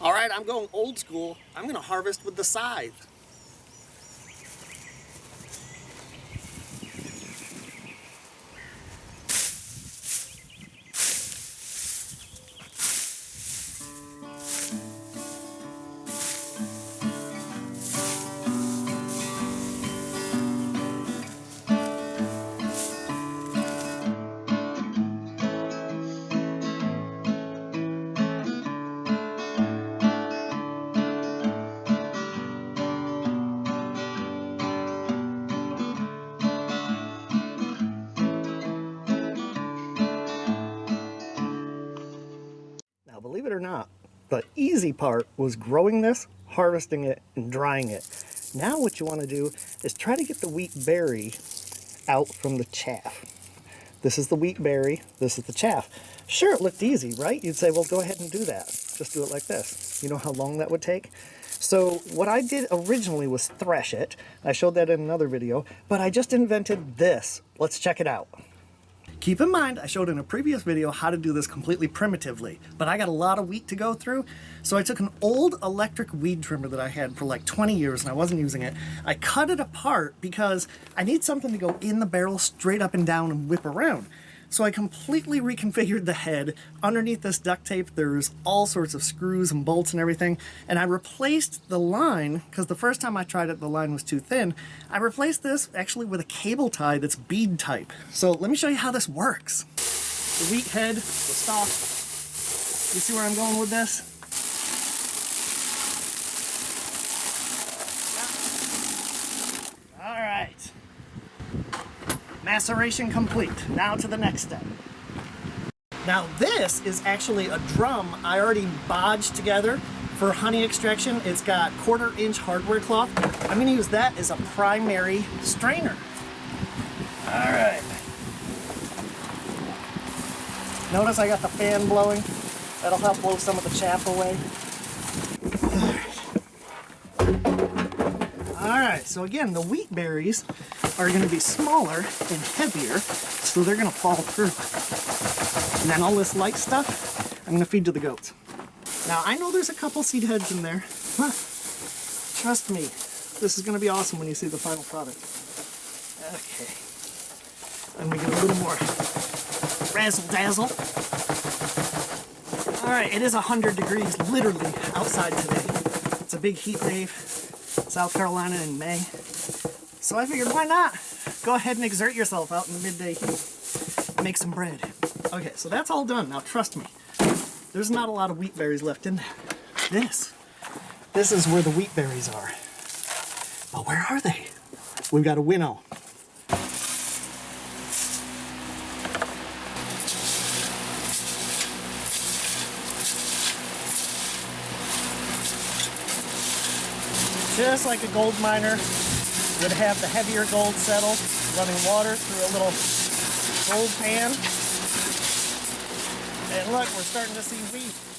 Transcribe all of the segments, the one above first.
All right, I'm going old school. I'm gonna harvest with the scythe. Or not, the easy part was growing this, harvesting it, and drying it. Now what you want to do is try to get the wheat berry out from the chaff. This is the wheat berry, this is the chaff. Sure, it looked easy, right? You'd say, well, go ahead and do that. Just do it like this. You know how long that would take? So what I did originally was thresh it. I showed that in another video, but I just invented this. Let's check it out. Keep in mind, I showed in a previous video how to do this completely primitively, but I got a lot of wheat to go through, so I took an old electric weed trimmer that I had for like 20 years and I wasn't using it. I cut it apart because I need something to go in the barrel straight up and down and whip around. So I completely reconfigured the head. Underneath this duct tape, there's all sorts of screws and bolts and everything. And I replaced the line, because the first time I tried it, the line was too thin. I replaced this actually with a cable tie that's bead type. So let me show you how this works. The wheat head, the stalk. You see where I'm going with this? All right. Maceration complete. Now to the next step. Now this is actually a drum I already bodged together for honey extraction. It's got quarter inch hardware cloth. I'm gonna use that as a primary strainer. All right. Notice I got the fan blowing. That'll help blow some of the chaff away. So again, the wheat berries are gonna be smaller and heavier, so they're gonna fall through. And then all this light stuff, I'm gonna feed to the goats. Now, I know there's a couple seed heads in there, but trust me, this is gonna be awesome when you see the final product. Okay. And we get a little more razzle dazzle. All right, it is 100 degrees literally outside today. It's a big heat wave, South Carolina in May. So I figured, why not? Go ahead and exert yourself out in the midday heat. Make some bread. Okay, so that's all done. Now trust me, there's not a lot of wheat berries left in there. This, this is where the wheat berries are. But where are they? We've got a winnow. Just like a gold miner would have the heavier gold settle, running water through a little gold pan. And look, we're starting to see wheat.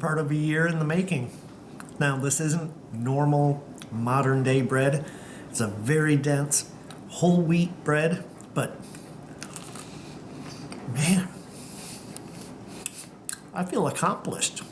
Part of a year in the making. Now, this isn't normal modern day bread. It's a very dense whole wheat bread, but man, I feel accomplished.